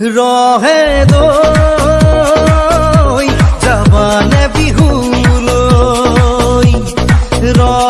ৰহে দাবানে বিহু লৈ ৰ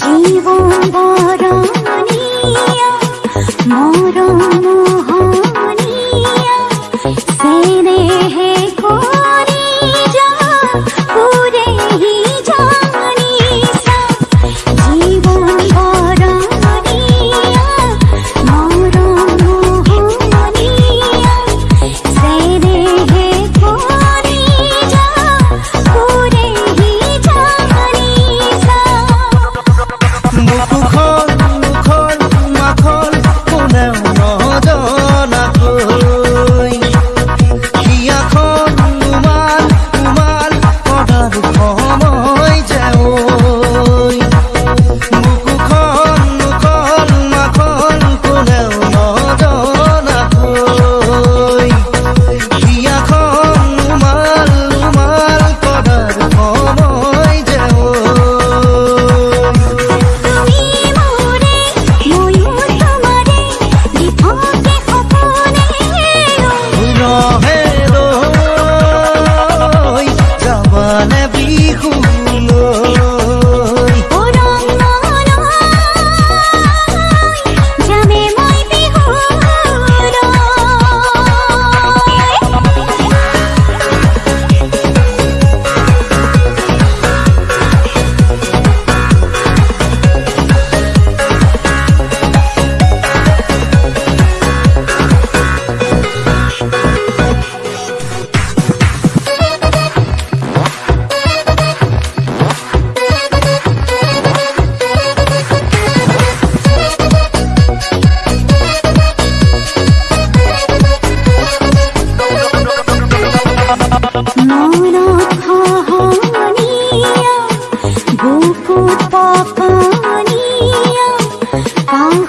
জীবন বরণীয় মরণ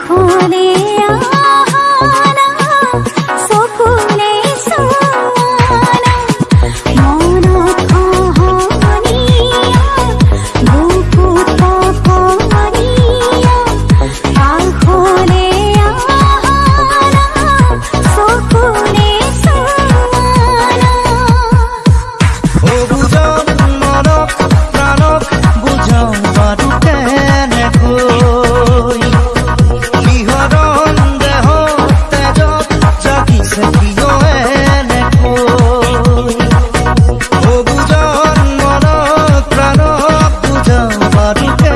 苦你 Marita